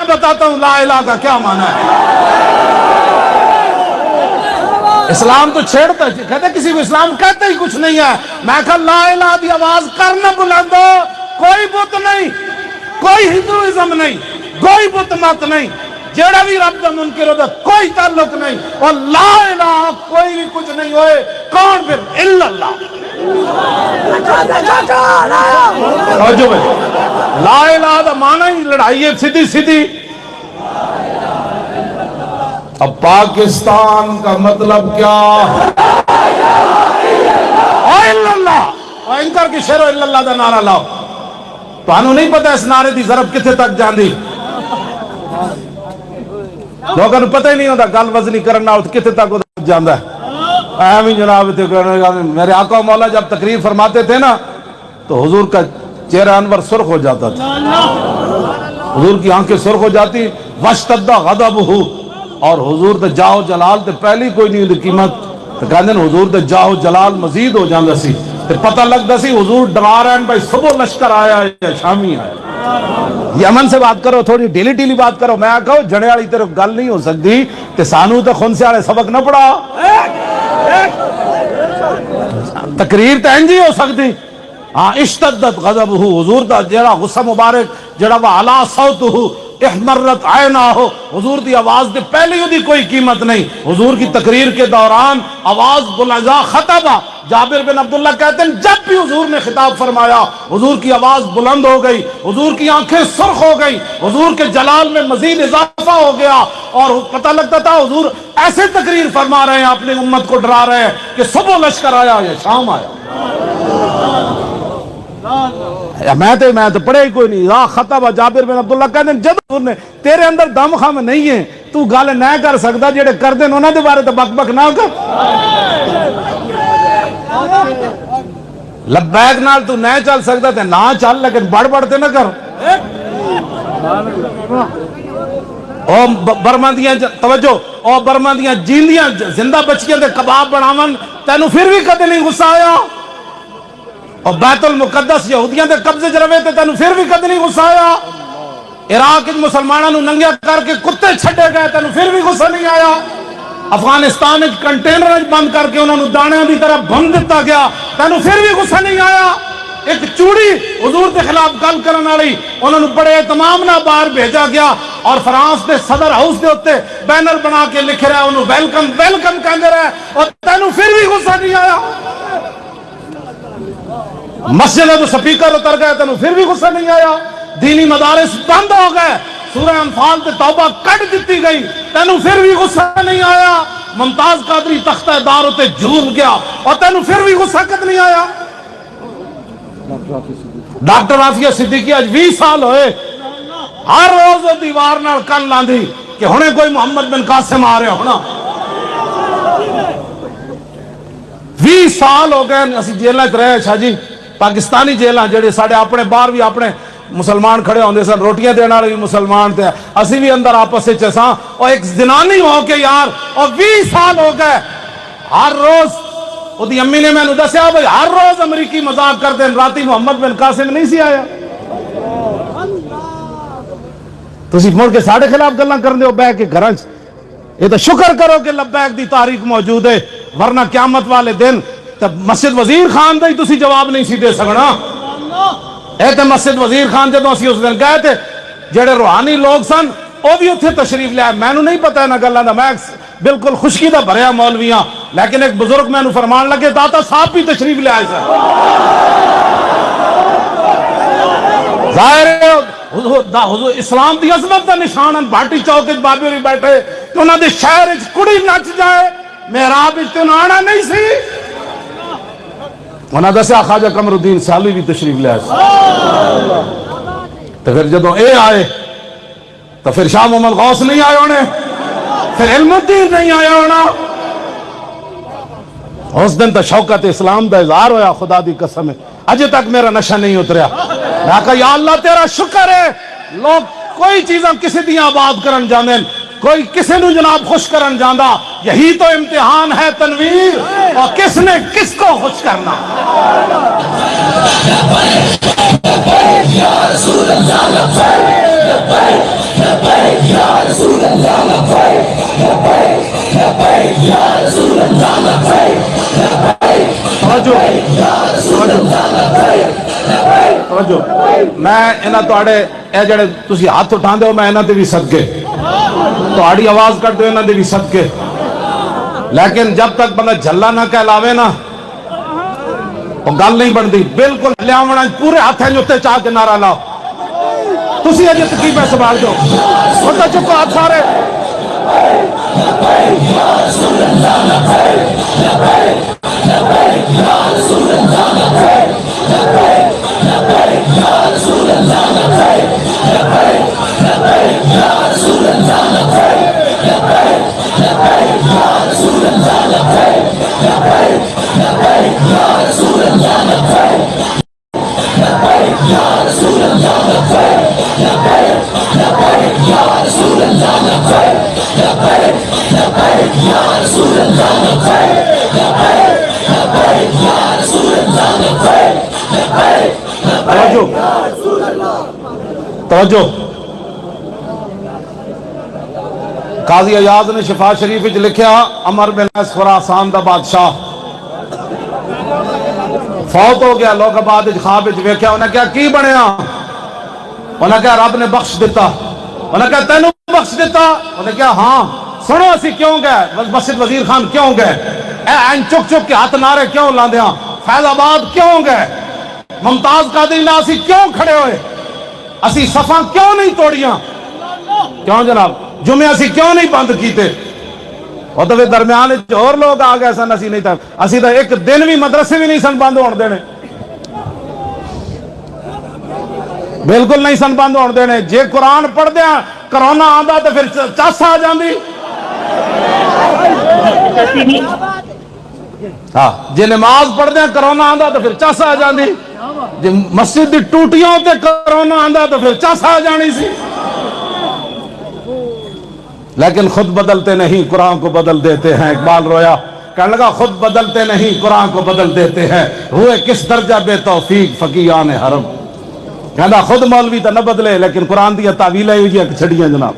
میں بتاتا ہوں، لا الہ کا کیا معنی ہے؟ اسلام تو چھیڑتا ہے، کہتے ہیں کسی کو اسلام کہتے ہی کچھ نہیں ہے۔ میں کہا، لا الہ دی آواز کرنا بلندو کوئی بت نہیں، کوئی ہندوازم نہیں، کوئی بت مت نہیں۔ جیڑا بھی رب دا منکر ہوتا کوئی تعلق نہیں۔ اور لا الہ کوئی بھی کچھ نہیں ہوئے، کون پھر؟ اللہ۔ لا الہ دا معنی ہی لڑائی سیدھی سیدھی اب پاکستان کا مطلب کیا اینکر کی شیر اللہ دا نعرہ لاؤ تو انہوں نہیں پتا اس نعرے دی ضرب کتے تک جان دی لوگوں پتہ ہی نہیں ہوتا گل وزنی کرنا ہوتا کتے تک جاندہ ہے اہمی جناب میرے آقا مولا جب تقریر فرماتے تھے نا، تو حضور کا چہرہ انور سرخ ہو جاتا تھا۔ حضور کی آنکھیں سرخ ہو جاتی۔ وشتدہ غضبہو اور حضور تے جاؤ جلال تے پہلی کوئی نہیں دی قیمت۔ تے کہندے نے حضور تے جاؤ جلال مزید ہو جاندا سی۔ تے پتہ لگدا سی حضور ڈرا رہے ہیں، بھائی صبح لشکر آیا ہے یا شامی آیا یمن سے بات کرو، تھوڑی ڈیلی ڈیلی بات کرو۔ میں کہو جڑے والی طرف گل نہیں ہو سکتی۔ تے سانو تے خون سے والے سبق نہ پڑھا۔ تقریر تے انجی ہو سکتی۔ ہاں اشتدت غضب ہو حضور دا جڑا غصہ مبارک، جڑا وہ علا صوت ہو احمرت آئنا ہو۔ حضور دی آواز دے پہلے ہی دی کوئی قیمت نہیں۔ حضور کی تقریر کے دوران آواز بلنزا خطبہ جابر بن عبداللہ کہتے ہیں، جب بھی حضور نے خطاب فرمایا، حضور کی آواز بلند ہو گئی، حضور کی آنکھیں سرخ ہو گئی، حضور کے جلال میں مزید اضافہ ہو گیا۔ اور پتہ لگتا تھا، حضور ایسے تقریر فرما رہے ہیں، اپنی امت کو ڈرا رہے ہیں کہ صبح لشکر آیا یا شام آیا۔ میں تو میں تو پڑھے ہی کوئی نہیں۔ راہ خطب جابر بن عبداللہ کہتے ہیں جب حضور نے تیرے اندر دم خم نہیں ہے، تو گل نہ کر سکتا جڑے کر دیں انہوں دے بارے تو بک بک نہ کر۔ لبیک نال تو نہ چل سکتا تے نہ چل، لیکن بڑھ بڑھتے نہ کر۔ او برما دیاں توجہ، او برما دیاں جیندیاں زندہ بچیاں دے کباب بناون، تینو پھر بھی کدے نہیں غصہ آیا؟ اور بیت المقدس یہودیاں دے قبضے چ رہے تے تینوں پھر بھی کد نہیں غصہ آیا۔ عراق وچ مسلماناں نو ننگیا کر کے کتے چھڈے گئے، تینوں پھر بھی غصہ نہیں آیا۔ افغانستان وچ کنٹینر بند کر کے انہاں نو دانیاں دی طرح بند دتا گیا، تینوں پھر بھی غصہ نہیں آیا۔ ایک چوڑی حضور دے خلاف گل کرن والی انہاں نو بڑے تمام نہ باہر بھیجا گیا اور فرانس دے صدر ہاؤس دے اوتے بینر بنا کے لکھ رہا انہوں ویلکم ویلکم کہندے رہے اور تینوں پھر بھی غصہ نہیں آیا۔ مسجد تو سپیکر اتر گئے، تینوں پھر بھی غصہ نہیں آیا۔ دینی مدارس بند ہو گئے۔ سورہ انفال تے توبہ کٹ دیتی گئی۔ تینوں پھر بھی غصہ نہیں آیا۔ ممتاز قادری تختہ دار ہوتے جھوم گیا۔ اور تینوں پھر بھی غصہ کت نہیں آیا۔ ڈاکٹر رافیہ صدیقی آج 20 سال ہوئے۔ ہر روز دیوار نال کن لاندھی کہ ہونے کوئی محمد بن قاسم آ رہے ہونا۔ 20 سال ہو گئے اسی جیلہ چ رہے شاہ جی۔ پاکستانی جیلہ جڑے ساڑھے اپنے باہر بھی اپنے مسلمان کھڑے ہوندے سن، روٹیاں دینا بھی مسلمان تھے اسی بھی اندر آپس سے چساں اور ایک زنانی ہو کے یار اور 20 سال ہو گئے۔ ہر روز وہ دی امی نے میں نے دسیا بھائی ہر روز امریکی مذاق کرتے ہیں۔ راتی محمد بن قاسم نہیں سی آیا۔ تسی مڑ کے ساڑھے خلاف گلاں کرنے ہو بے کے گھراں یہ تو شکر کرو کہ لبیک دی تاریخ موجود ہے، ورنہ قیامت والے دن تب مسجد وزیر خان دا ہی تسی جواب نہیں سی دے سکنا۔ اے تے مسجد وزیر خان جدوں اسی اس دن گئے تھے جڑے روحانی لوگ سن وہ بھی اتنے تشریف لیا میں نہیں پتا نہ گلاں دا، میں بالکل خشکی دا بھریا مولویاں، لیکن ایک بزرگ میں فرمان لگے، داتا صاحب بھی تشریف لے آئے ظاہر ہے، حضور اسلام دی عظمت دا نشان ان بھاٹی چوک وچ بابے ہوری بیٹھے۔ کہ انہاں دے شہر وچ کڑی نچ جائے، محراب وچ تے آنا نہیں سی۔ انہاں دسیا خواجہ قمر الدین سالی بھی تشریف لے آئے۔ تو پھر جدوں اے آئے، تو پھر شاہ محمد غوث نہیں آئے ہونے، پھر علم الدین نہیں آیا ہونا۔ اس دن تو شوکت اسلام دا اظہار ہویا، خدا دی قسم۔ ہے اجے تک میرا نشہ نہیں اتریا۔ میں کہا یا اللہ تیرا شکر ہے۔ لوگ کوئی چیزاں کسی دیاں آباد کرن جانے کوئی کسے نو جناب خوش کرن جاندہ یہی تو امتحان ہے تنویر۔ اور کس نے کس کو خوش کرنا؟ توجہ میں انہاں تواڈے، اے جڑے تسی ہاتھ اٹھاندے ہو، میں انہاں تے بھی صدقے۔ تو آڑی آواز کر دے انہاں دیلی سب کے لیکن جب تک بندہ جھلا نہ کہلاوے نا تو گل نہیں بندی بالکل لیاونا، پورے ہاتھ ہیں جوتے چاہ کے نعرہ لاؤ۔ تسی اجے تقریباً سوال دو وہ تو چپ ہاتھ سارے۔ توجہ۔ قاضی ایاز نے شفا شریف وچ لکھیا، امر بن اس خراسان دا بادشاہ۔ فوت ہو گیا، لوگ بعد وچ خواب وچ ویکھیا انہیں کہا کی بنیا؟ انہیں کہا رب نے بخش دیتا انہیں کہا تینوں بخش دیتا انہیں کہا ہاں۔ سنو اسی کیوں گئے؟ مسجد وزیر خان کیوں گئے؟ اے این چک چک کے ہاتھ نعرے کیوں لاندیاں؟ فیض آباد کیوں گئے؟ ممتاز قادری نہ اسی کیوں کھڑے ہوئے؟ اسی صفاں کیوں نہیں توڑیاں؟ کیوں جناب؟ جمعے اسی کیوں نہیں بند کیتے؟ اور تو درمیان اور لوگ آ گئے سن، اسی نہیں تھا۔ اسی تو ایک دن بھی مدرسے بھی نہیں سن بند ہون دینے۔ بالکل نہیں سن بند ہون دینے۔ جے قرآن پڑھ دیا ہاں، کرونا آندا تو پھر چس آ جاندی۔ ہاں جے نماز پڑھ دیا ہاں، کرونا آندا تو پھر چس آ جاندی۔ جے مسجد دی ٹوٹیاں تے کرونا آندا تو پھر چس آ جانی سی۔ لیکن خود بدلتے نہیں، قرآن کو بدل دیتے ہیں۔ اقبال رویا، کہنے لگا، خود بدلتے نہیں، قرآن کو بدل دیتے ہیں۔ ہوئے کس درجہ بے توفیق، فقیان حرم۔ کہنا خود مولوی تو نہ بدلے، لیکن قرآن دیا تعویلیں ہوئی ہیں، چھڑیاں جناب۔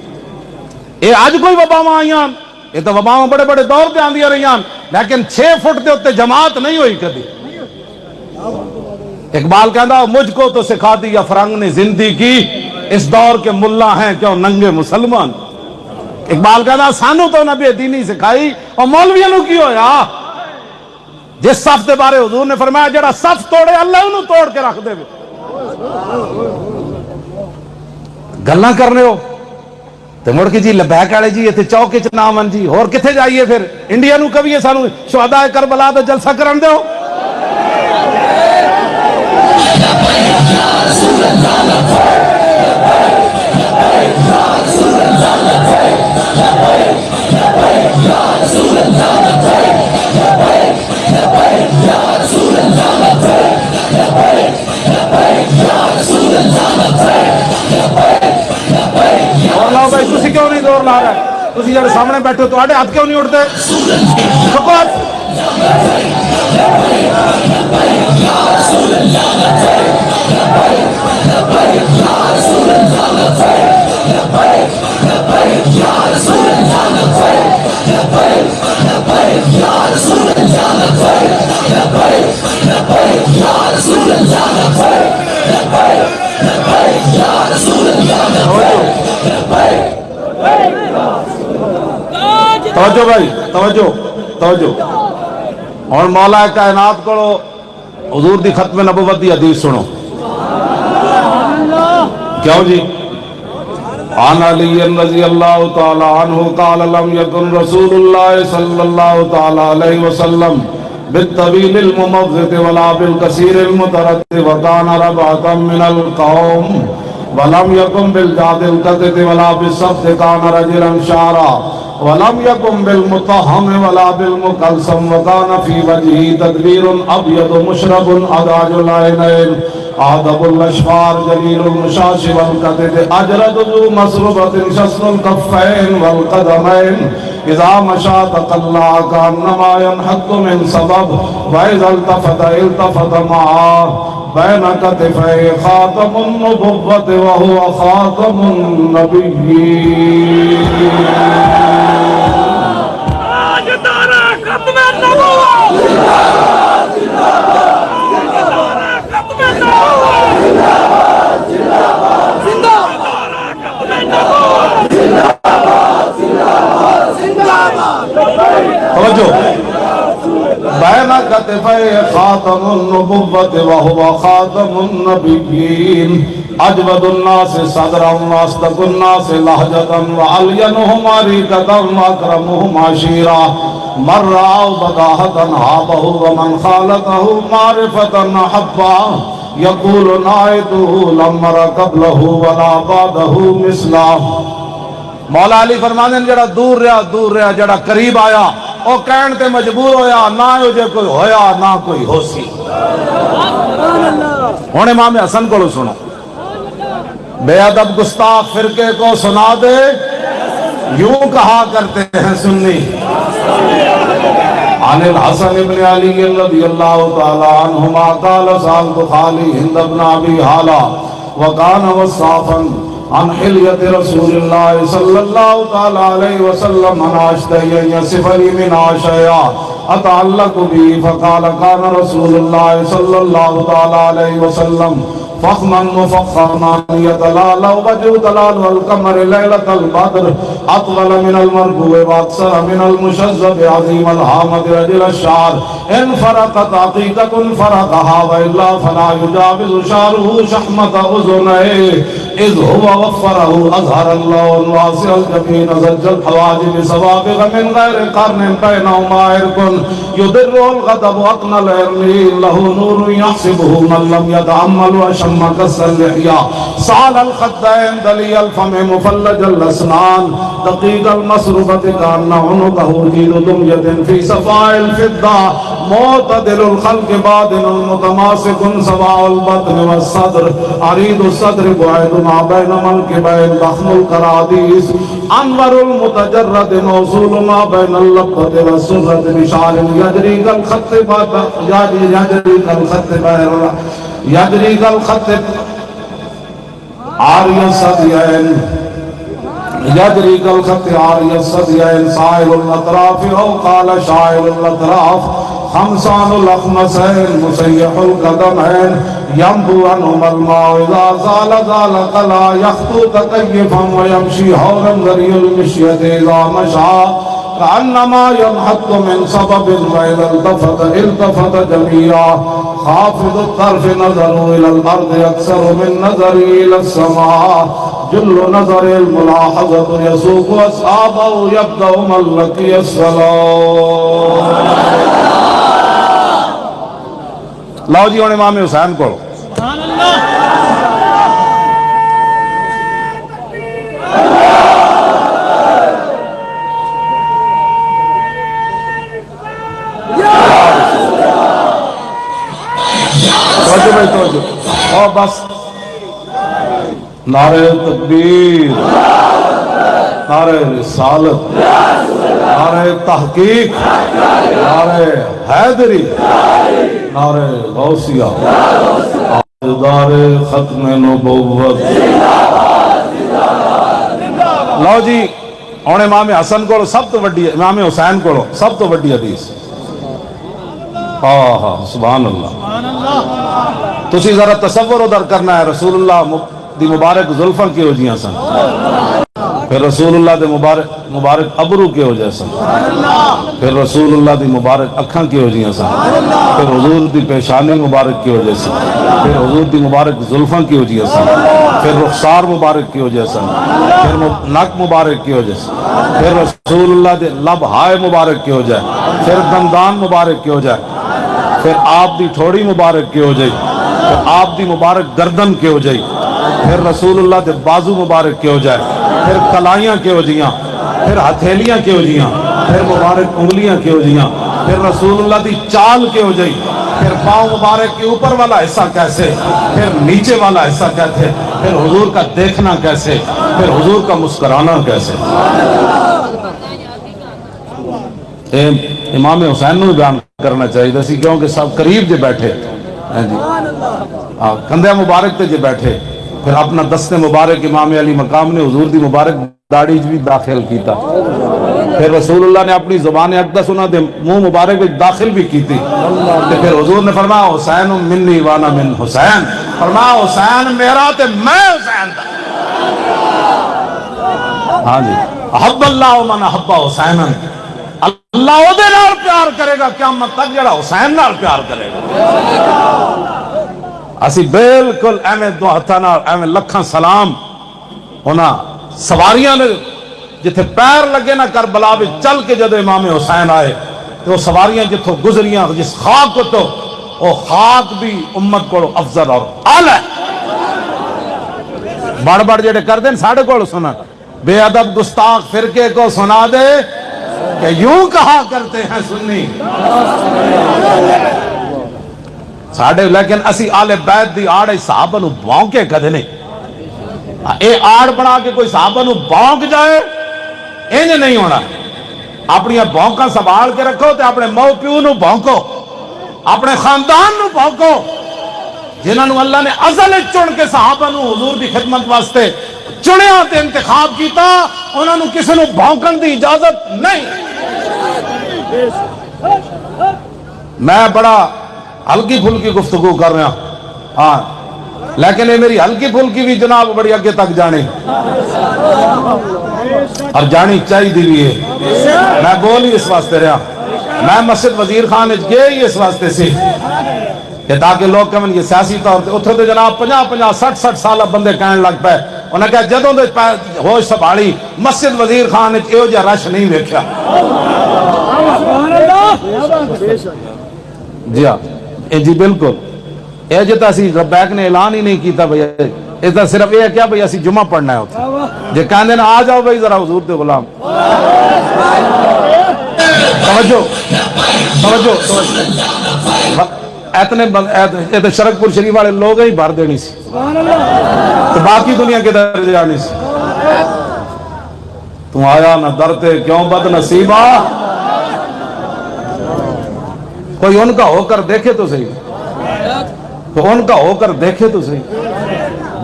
اے آج کوئی وباواں آئیاں یہ تو وباواں بڑے بڑے دور پہ آندیاں رہیاں لیکن چھ فٹ دے ہوتے جماعت نہیں ہوئی کبھی اقبال کہنا مجھ کو تو سکھا دیا فرنگ نے زندگی کی، اس دور کے ملا ہیں کیوں ننگے مسلمان؟ اقبال کہنا سانو تو نبی دینی سکھائی، اور مولویوں نو کی ہویا؟ جس صف دے بارے حضور نے فرمایا، جڑا صف توڑے، اللہ انہوں توڑ کے رکھ دے۔ گلنا کرنے ہو تو مڑ کے جی لبیک والے جی اتنے چوک چ نام جی اور کتنے جائیے پھر؟ انڈیا نو کبھی سانو شہداء کربلا تے جلسہ کرن دیو اور لاؤ بھائی تسی کیوں نہیں دور لا رہے تسی جڑے سامنے بیٹھے ہو تواڈے ہاتھ کیوں نہیں اٹھتے توجہ بھائی توجہ توجہ۔ اور مولا کائنات کو حضور دی ختم نبوت دی حدیث سنو۔ کیوں جی؟ عن علی رضی اللہ تعالی عنہ قال لم يكن رسول الله صلی اللہ تعالی علیہ وسلم بالطویل الممغت ولا بالكثير المترد وكان ربعة من القوم ولم يكن بالجاد القدد ولا بالصفت كان رجلا شعرا ولم يكن بالمطهم ولا بالمكلسم وكان في وجهه تدبير أبيض مشرب أداج العينين آدب الأشفار جليل المشاش والقدد أجرد ذو مسربة شسن الكفين والقدمين اذا مشا تقلا کانما ينحط من سبب، وإذا التفت التفت معاه بين كتفي خاتم النبوة وهو خاتم النبيين. تاجدارا ختم النبوة! توجہ بين كتفي خاتم النبوة وهو خاتم النبيين. أجود الناس صدرا وأصدق الناس لهجة وألينهم عريكة وأكرمهم عشيرا. من رأى بداهة هابه ومن خالته معرفة أحبه يقول نائته لم مر قبله ولا بعده مثله مولا علی فرمانے جڑا دور رہا دور رہا، جڑا قریب آیا او کہن تے مجبور ہویا، نہ ہو جے کوئی ہویا، نہ کوئی ہو سی ہن امام حسن کو سنو۔ بے ادب گستاخ فرقے کو سنا دے۔ یوں کہا کرتے ہیں سنی۔ عن الحسن بن علي رضي الله تعالى عنهما قال سألت خالي هند بن أبي هالا وكان وصافا عن حلية رسول الله صلى الله تعالى عليه وسلم أشتهي أن يصف لي من عشيا أتعلق به فقال كان رسول الله صلى الله تعالى عليه وسلم فخما مفخما يتلالى وجه تلال والقمر ليلة البدر أطول من المرجو وأكثر من المشذب عظيم الهامة رجل الشعر. إن فرقت عقيدة فرقها وإلا فلا يجاوز شعره شحمة أذنيه إذ هو وفره أظهر اللون واسع الجبين زج الحواجب سوابغ من غير قرن بينهما عرق. يضر الغضب أقنى العرلين له نور يحسبه من لم يتأمل وشم كس اللحية سعال الخدين دلي الفم مفلج الأسنان دقيق المسربة كأن عنقه جيد دمية في صفاء الفضة معتدل الخلق بادن متماسك سواء البطن والصدر عريض الصدر بعيد ما بين منكبين ضخم الكراديس أنور المتجرد موصول ما بين اللبة والسرة بشعر يجري كالخط يجري كالخط بير يجري كالخط عاري الصديين يجري كالخط عاري الصديين سائل الأطراف أو قال شاعر الأطراف خمسان الأخمسين مسيح القدمين ينبو عنهما الماء إذا زال زال قلا. يخطو تكيفا ويمشي حولا ذري المشية إذا مشى كأنما ينحط من سبب وإذا التفت التفت جميعا خافض الطرف نظر إلى الأرض أكثر من نظر إلى السماء. جل نظر الملاحظة يسوق أصحابه يبدأ من لقي السلام. لو جی ہن امام حسین کو توجہ بھائی، توجہ۔ او بس۔ نعرہ تکبیر۔ نعرہ رسالت۔ نعرہ تحقیق۔ نعرہ حیدری۔ نعرہ غوثیہ۔ دار ختم نبوت۔ لو جی ہن امام حسن کو سب تو وڈی، امام حسین کو سب تو وڈی حدیث۔ ہاں،, ہاں ہاں سبحان اللہ۔ تسی ذرا تصور ادھر کرنا ہے، رسول اللہ دی مبارک زلفاں کی ہو جیاں سن؟ پھر رسول اللہ دے مبارک مبارک ابرو کے ہو جائے سن؟ پھر رسول اللہ دی مبارک اکھاں کی ہو جیاں سن؟ پھر حضور دی پیشانی مبارک کی ہو جائے سن؟ پھر حضور دی مبارک زلفاں کی ہو جائے سن؟ پھر رخسار مبارک کی ہو جائے سن؟ پھر نک مبارک کی ہو جائے سن؟ پھر رسول اللہ دے لب ہائے مبارک کی ہو جائے پھر دندان مبارک کی ہو جائے پھر آپ دی تھوڑی مبارک کی ہو جائی، پھر آپ دی مبارک گردن کی ہو جائی، پھر رسول اللہ دے بازو مبارک کی ہو جائے، پھر کلائیاں کی ہو جیاں پھر ہتھیلیاں کی ہو جیاں پھر مبارک انگلیاں کی ہو جیاں پھر رسول اللہ دی چال کی ہو جائی، پھر پاؤں مبارک کے اوپر والا حصہ کیسے، پھر نیچے والا حصہ کیسے، پھر حضور کا دیکھنا کیسے، پھر حضور کا مسکرانا کیسے۔ امام حسین نو بیان کرنا چاہیے سی کیونکہ سب قریب جے بیٹھے۔ جی۔ ہیں کندھے مبارک تے جے بیٹھے۔ پھر اپنا دست مبارک امام علی مقام نے حضور دی مبارک داڑی بھی داخل کیتا۔ پھر رسول اللہ نے اپنی زبان اقدس انہاں دے منہ مبارک بھی داخل بھی کیتی۔ تے پھر حضور نے فرمایا، حسین منی وانا من حسین۔ فرمایا، حسین میرا تے میں حسین دا۔ ہاں جی۔ حب اللہ من حب حسین اللہ وہ پیار کرے گا، قیامت تک جڑا حسین نال پیار کرے گا۔ اسی بالکل ایویں دو ہاتھوں ایویں لکھاں سلام ہونا سواریاں نے، جتھے پیر لگے نہ کر بلا بھی چل کے جدو امام حسین آئے تو وہ سواریاں جتھوں گزریاں، جس خاک تو وہ خاک بھی امت کو افضل اور آل ہے بڑھ بڑھ جڑے کر دیں ساڑھے کو سنا۔ بے عدب گستاخ فرقے کو سنا دے کہ یوں کہا کرتے ہیں سنی۔ ساڑھے لیکن اسی آل بیت دی آڑے صحابہ نو بھونکے کدھے نہیں اے آڑ بنا کے کوئی صحابہ نو بھونک جائے انہیں نہیں ہونا۔ اپنی بھونکا سنبھال کے رکھو تو اپنے مو پیو نو بھونکو اپنے خاندان نو بھونکو جنہاں نو اللہ نے ازل چن کے صحابہ نو حضور دی خدمت واسطے چنیا آتے انتخاب کیتا، انہاں نو کسے نو بھونکن دی اجازت نہیں۔ میں بڑا ہلکی پھلکی گفتگو کر رہا ہاں لیکن یہ میری ہلکی پھلکی بھی جناب بڑی اگے تک جانے۔ اور جانی چاہیے بھی ہے۔ میں بول ہی اس واسطے رہا۔ میں مسجد وزیر خان گئے ہی اس واسطے سے۔ کہ تاکہ لوگ کمن یہ سیاسی طور پہ اتھو دے جناب پنجا پنجا سٹھ سٹھ سالہ بندے کہنے لگ پہ انہیں کہا جدوں دے ہوش سبھالی مسجد وزیر خان نے یہ جا رش نہیں دیکھا جی ہاں۔ جی بالکل۔ یہ جتا جی سی ربیک نے اعلان ہی نہیں کیتا بھئی۔ اس طرح صرف یہ کیا بھئی، اسی جمعہ پڑھنا ہے ہوتا جی کہاں دینا آ جاؤ بھئی ذرا حضور دے غلام۔ توجہ۔ توجہ۔ توجہ اتنے اتنے شرک پور شریف والے لوگ ہی بھر دینی سی۔ تو باقی دنیا کے در جانی سی۔ تم آیا نہ درتے کیوں بد نصیبہ؟ کوئی ان کا ہو کر دیکھے تو صحیح۔ تو ان کا ہو کر دیکھے تو صحیح۔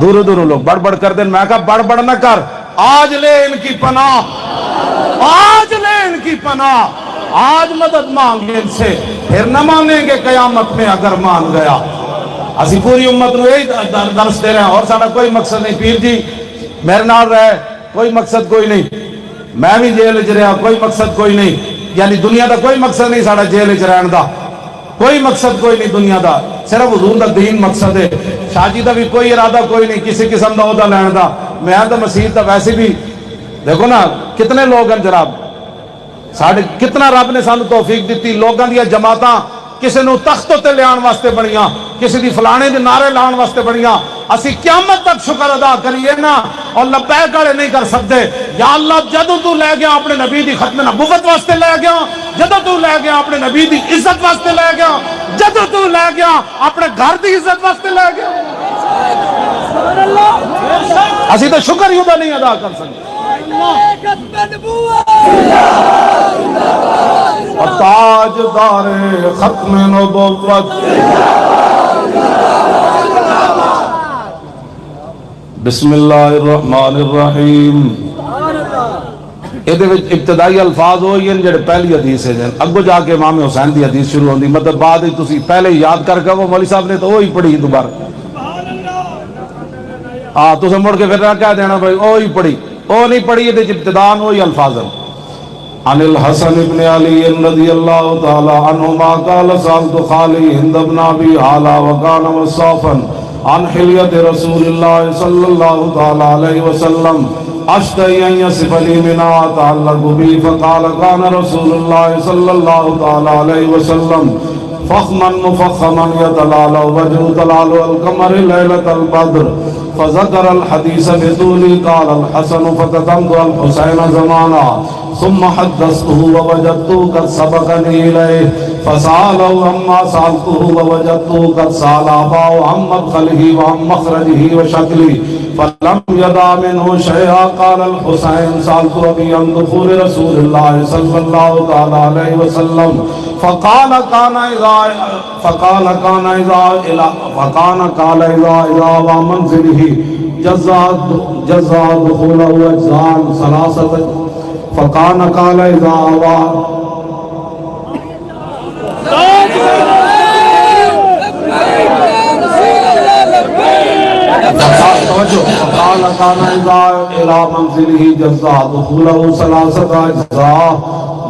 دور دور لوگ بڑھ بڑھ کر دیں۔ میں کہا بڑھ بڑھ نہ کر۔ آج لے ان کی پناہ۔ آج لے ان کی پناہ۔ آج مدد مانگے ان سے۔ پھر نہ مانیں گے قیامت میں اگر مان گیا۔ اسی پوری امت نو یہی درس دے رہے ہیں۔ اور سارا کوئی مقصد نہیں۔ پیر جی میرے نال رہے۔ کوئی مقصد کوئی نہیں۔ میں بھی جیل چ رہا۔ کوئی مقصد کوئی نہیں۔ یعنی دنیا دا کوئی مقصد نہیں سارا جیل چ رہن دا۔ کوئی مقصد کوئی نہیں دنیا دا صرف حضور دا دین مقصد ہے۔ شاہ جی دا بھی کوئی ارادہ کوئی نہیں، کسی قسم دا عہدہ لین دا۔ میں دا مسیح دا ویسے بھی، دیکھو نا، کتنے لوگ ہیں جناب۔ ساڑھے کتنا رب نے سانو توفیق دیتی لوگوں دیا جماعتاں کسی نو تخت تے لیان واسطے بنیاں کسی دی فلانے دے نعرے لان واسطے بنیاں۔ اسی قیامت تک شکر ادا کریے نا، اور لبیک والے نہیں کر سکتے۔ یا اللہ جدو تو لے گیا اپنے نبی دی ختم نبوت واسطے لے گیا جدو تو لے گیا اپنے نبی دی عزت واسطے لے گیا جدو تو لے گیا اپنے گھر دی عزت واسطے لے گیا۔ اسی تو شکر یوں نہیں ادا کر سکتے۔ اور تاج دار ختم نبوت بسم اللہ الرحمن الرحیم۔ ਇਹਦੇ ਵਿੱਚ ਇਬਤਦਾਈ ਅਲਫਾਜ਼ ਉਹ ਹੀ ਹਨ ਜਿਹੜੇ ਪਹਿਲੀ ਹਦੀਸ ਹੈ ਜਨ ਅੱਗੋਂ ਜਾ ਕੇ ਇਮਾਮ ਹੁਸੈਨ ਦੀ ਹਦੀਸ ਸ਼ੁਰੂ ਹੁੰਦੀ ਮਤਲਬ ਬਾਅਦ ਵਿੱਚ ਤੁਸੀਂ ਪਹਿਲੇ ਹੀ ਯਾਦ ਕਰਕੇ ਉਹ ਮੌਲੀ ਸਾਹਿਬ ਨੇ ਤਾਂ ਉਹ ਹੀ ਪੜ੍ਹੀ ਦੁਬਾਰਾ ਆ ਤੁਸੀਂ ਮੁੜ ਕੇ ਫਿਰ ਨਾ ਕਹਿ ਦੇਣਾ ਭਾਈ ਉਹ ਹੀ ਪੜ੍ਹੀ ਉਹ ਨਹੀਂ ਪੜ੍ਹੀ ਇਹਦੇ ਚ ਇਬਤਦਾਨ ਉਹ ਹੀ ਅਲਫਾਜ਼ ਹਨ عن الحسن بن علي رضي الله تعالى عنهما قال سألت خالي هند بن أبي هالا وكان مصافا عن حلية رسول الله صلى الله تعالى عليه وسلم أشتهي أن يصف لي منها أتعلق بي فقال كان رسول الله صلى الله تعالى عليه وسلم فخما مفخما يتلالى وجه تلال القمر ليلة البدر فذكر الحديث بطولي قال الحسن فكتمت الحسين زمانا ثم حدثته ووجدته قد سبقني إليه فسالوا عما سالته ووجدته قد سال اباه عن مدخله وعن مخرجه وشكله، فلم يدع منه شيئا. قال الحسين، سالت ابي عن دخول رسول الله صلى الله تعالى عليه وسلم، فقال كان اذا فقال كان اذا الى فكان قال اذا الى منزله، جزا جزا دخوله اجزاء ثلاثه فكان قال اذا اوى فقال كان إذا إلى منزله جزاء دخوله ثلاثة أجزاء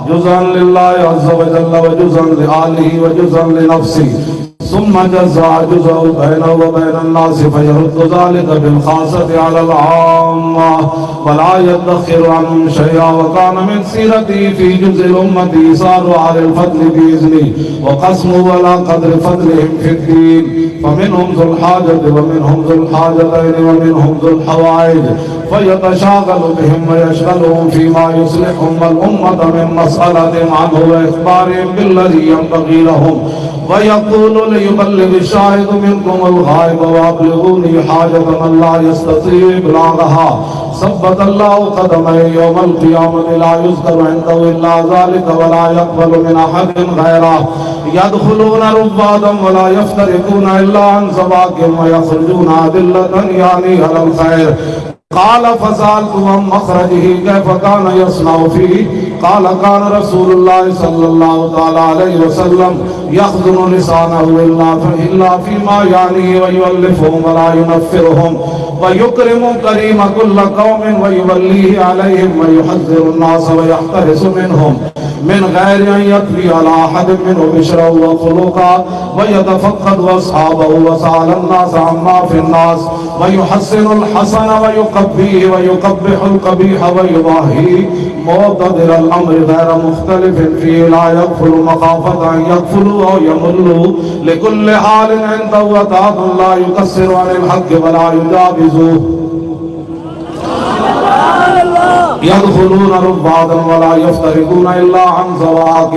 جزءا لله عز وجل وجزءا لآله وجزءا لنفسه. ثم جزاء جزء بينه وبين الناس فيرد ذلك بالخاصة على العامة. ولا يدخر عنهم شيئا وكان من سيرته في جزء الأمة إيصال على الفضل بإذنه وقسمه على قدر فضلهم في الدين. فمنهم ذو الحاجة ومنهم ذو الحاجتين ومنهم ذو الحوائج. فيتشاغل بهم ويشغلهم فيما يصلحهم الأمة من مسألة عنه وإخبارهم بالذي ينبغي لهم. ويقول ليبلغ الشاهد منكم الغائب وابلغوني حاجة من لا يستطيع إبلاغها ثبت الله قدمي يوم القيامة لا يذكر عنده إلا ذلك ولا يقبل من أحد غيره يدخلون ربادا ولا يفترقون إلا عن زواج ويخرجون أدلة يعني على الخير قال فسألت عن مخرجه كيف كان يصنع فيه؟ قال، كان رسول الله صلى الله تعالى عليه وسلم يخزن لسانه إلا إلا فيما يعنيه ويؤلفهم ولا ينفرهم ويكرم كريم كل قوم ويوليه عليهم ويحذر الناس ويحترس منهم. من غير أن يكفي على أحد منهم بشرا وخلقا ويتفقد أصحابه وسأل الناس عما في الناس ويحسن الحسن ويقبيه ويقبح القبيح ويضاهي معتدل الأمر غير مختلف فيه لا يغفل مخافة أن يغفلوا أو يملوا. لكل حال عنده وتعب لا يقصر عن الحق ولا يجابزوه يدخلون ربادا ولا يفترقون إلا عن زواق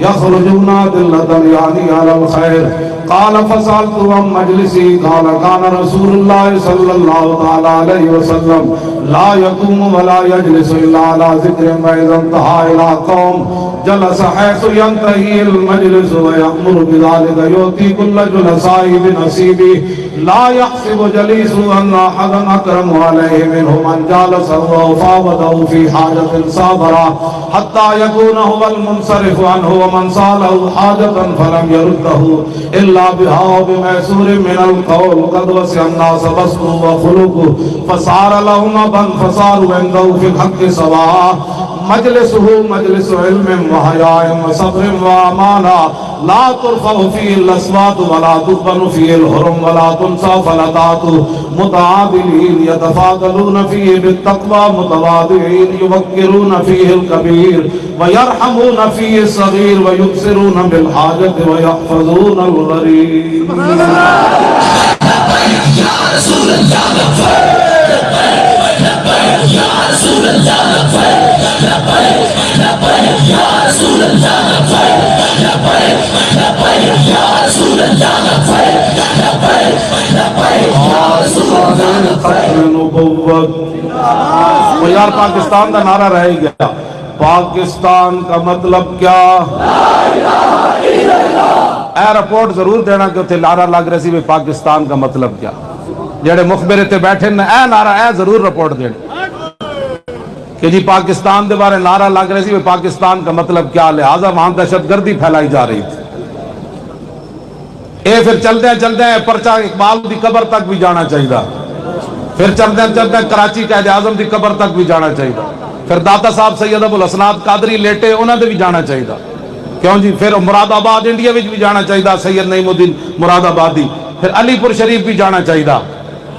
يخرجون دلة يعني على الخير. قال فسألت عن مجلسي قال كان رسول الله صلى الله تعالى عليه وسلم لا يقوم ولا يجلس إلا على ذكر فإذا انتهى إلى قوم. جلس حيث ينتهي المجلس ويأمر بذلك يؤتي كل جلساء بنصيبه. لا يحسب جليس أن أحدا أكرم عليه منه من جالسه وفاوضه في حاجة صابرة حتى يكون هو المنصرف عنه ومن سأله حاجة فلم يرده إلا بها وبميسور من القول قد وسع الناس بسطه وخلقه فصار لهم أبا فصاروا عنده في الحق سواء مجلسه مجلس علم وحياء وصبر وأمانة لا ترفع فيه الأصوات ولا تقبل فيه الهرم ولا تنسى فلتات متعادلين يتفاضلون فيه بالتقوى متواضعين يفكرون فيه الكبير ويرحمون فيه الصغير ويبصرون بالحاجة ويحفظون الغريب ختم نبوت وہ یار پاکستان کا نعرہ رہ گیا۔ پاکستان کا مطلب کیا؟ اے رپورٹ ضرور دینا کہ اتنے نعرہ لگ رہی سی پاکستان کا مطلب کیا۔ جڑے مخبر تے بیٹھے نے، اے نعرہ، اے ضرور رپورٹ دینا۔ کہ جی پاکستان دے بارے نعرہ لگ رہے سی پاکستان کا مطلب کیا؟ لہذا وہاں دہشت گردی پھیلائی جا رہی تھی۔ اے پھر چلتے ہیں چلتے ہیں پرچہ اقبال دی قبر تک بھی جانا چاہیے پھر چلتے ہیں چلتے ہیں کراچی قائد اعظم دی قبر تک بھی جانا چاہیے پھر داتا صاحب سید ابو الحسنات قادری لیٹے انہوں نے بھی جانا چاہیے کیوں جی؟ پھر مراد آباد انڈیا وچ بھی جانا چاہیے سید نعیم الدین مراد آبادی پھر علی پور شریف بھی جانا چاہیے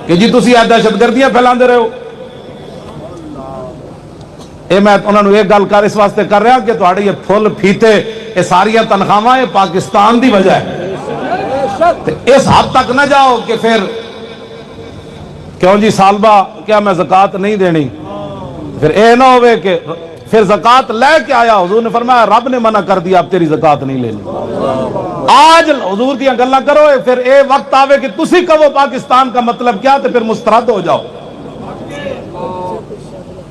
کہ جی تسی اے دہشت گردیاں پھیلاندے رہے ہو اے میں انہوں نے ایک گل کر اس واسطے کر رہا کہ تہاڈے یہ پھل پھیتے یہ ساری تنخواہ یہ پاکستان دی وجہ ہے۔ اس حد تک نہ جاؤ کہ پھر کیوں جی سالبہ کیا میں زکات نہیں دینی؟ پھر اے نہ ہوئے کہ پھر زکات لے کے آیا، حضور نے فرمایا رب نے منع کر دیا، اب تیری زکات نہیں لینی۔ آج حضور دیا گلا کرو، پھر اے وقت آوے کہ تسی کہو پاکستان کا مطلب کیا، تو پھر مسترد ہو جاؤ۔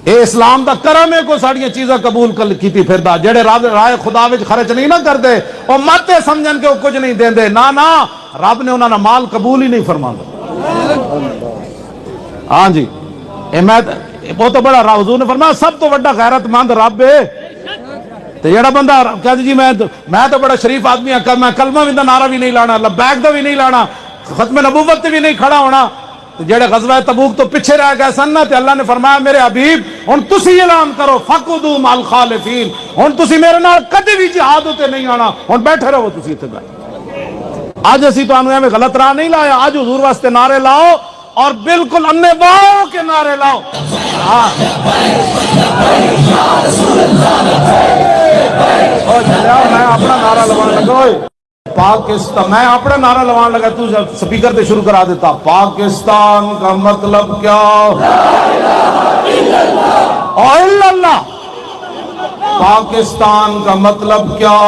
اے اسلام دا کرم ہے کو ساڑیاں چیزاں قبول کر کیتی پھر دا جڑے رب رائے خدا وچ خرچ نہیں نہ کر دے او ماتے سمجھن کے وہ کچھ نہیں دین دے نا نا رب نے انہاں دا مال قبول ہی نہیں فرماندا۔ ہاں جی اے میں وہ تو بڑا را- حضور نے فرمایا، سب تو بڑا غیرت مند رب ہے۔ تے جڑا بندہ کہتے جی میں میں تو بڑا شریف آدمی ہاں میں کلمہ بھی دا نعرہ بھی نہیں لانا، لبیک دا بھی نہیں لانا، ختم نبوت تے بھی نہیں کھڑا ہونا۔ جڑے غزوہ تبوک تو پیچھے رہ گئے سن تے اللہ نے فرمایا، میرے حبیب، ہن تسی اعلان کرو فقدو مال خالفین ہن تسی میرے نال کدی بھی جہاد تے نہیں آنا۔ ہن بیٹھے رہو، تسی ایتھے بیٹھ اج اسی تانوں ایویں غلط راہ نہیں لایا اج حضور واسطے نعرے لاؤ اور بالکل انے واؤ کے نعرے لاؤ۔ ہاں۔ میں اپنا نعرہ لگان لگا پاکستان، میں اپنا نعرہ لوان لگا، تو سپیکر تے شروع کرا دیتا، پاکستان کا مطلب کیا؟ او الا اللہ۔ پاکستان کا مطلب کیا؟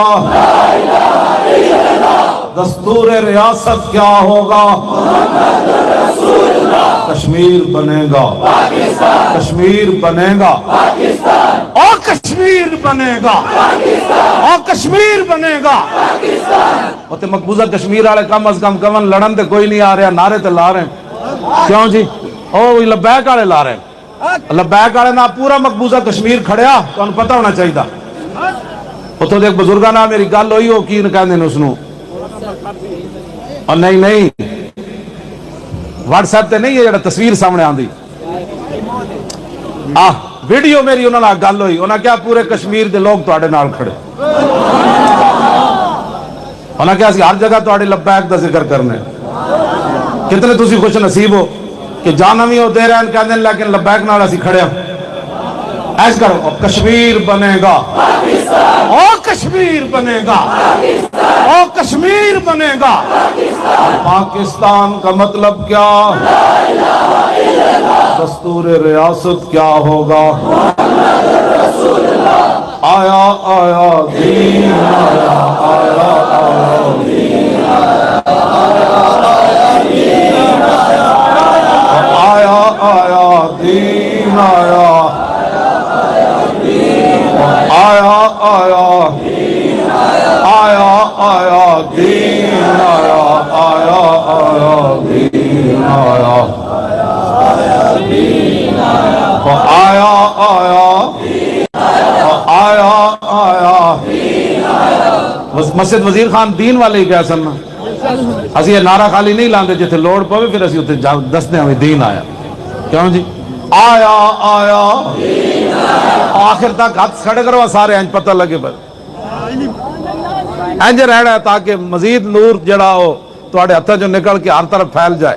دستور ریاست کیا ہوگا؟ کشمیر بنے گا کشمیر بنے گا اور کشمیر بنے گا اور کشمیر بنے گا تے مقبوضہ کشمیر والے کم از کم کمن لڑن تے کوئی نہیں آ رہا نعرے تے لا رہے ہیں۔ کیوں جی؟ او لبیک والے لا رہے ہیں۔ لبیک والے نہ پورا مقبوضہ کشمیر کھڑیا تو پتہ ہونا چاہیے اتوں دیکھ بزرگاں نال میری گل ہوئی وہ کی کہندے نے اس نو اور نہیں نہیں۔ واٹس ایپ تے نہیں ہے جڑا تصویر سامنے آندی۔ آ ویڈیو میری انہوں نے گل ہوئی۔ انہوں نے کیا پورے کشمیر دے لوگ تواڈے نال کھڑے۔ انہوں نے کیا سی ہر جگہ تواڈے لبیک دا ذکر کرنے۔ کتنے تسی خوش نصیب ہو کہ جانا بھی ہو دے رہے ہیں، کہندے ہیں، لیکن لبیک نال اسی کھڑے ہوں ایس کرو کشمیر بنے گا۔ او کشمیر بنے گا۔ او کشمیر بنے گا پاکستان کا مطلب کیا دستور ریاست کیا ہوگا آیا آیا دین آیا آیا آیا دین آیا آیا دین آیا آیا مسجد وزیر خان دین والے ہی کیا سننا اسی یہ نعرہ خالی نہیں لاندے جتھے لوڑ پوے، پھر اسی اتنے دستے ہمیں دین آیا۔ کیوں جی؟ آیا آیا۔ آخر تک ہاتھ کھڑے کرو سارے، انج پتہ لگے پر۔ انج رہنا ہے تاکہ مزید نور جڑا ہو تو تواڈے ہتھاں چوں نکل کے ہر طرف پھیل جائے۔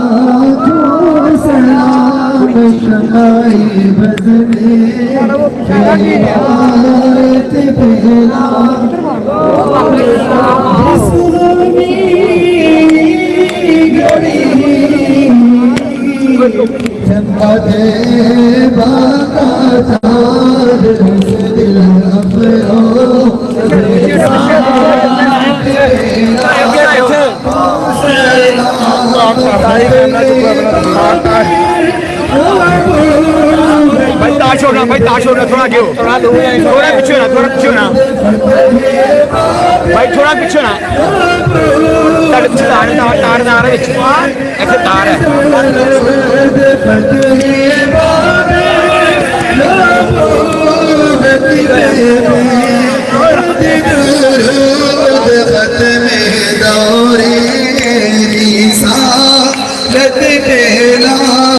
لگائے بزنے بہارت پہلا۔ حسن میں گڑی جب مدے بھائی تاش رہا بھائی تاش رہا تھوڑا آگے تھوڑا پیچھے ہونا، تھوڑا پیچھے ہونا۔ بھائی تھوڑا پیچھے ہونا۔ تار ہے۔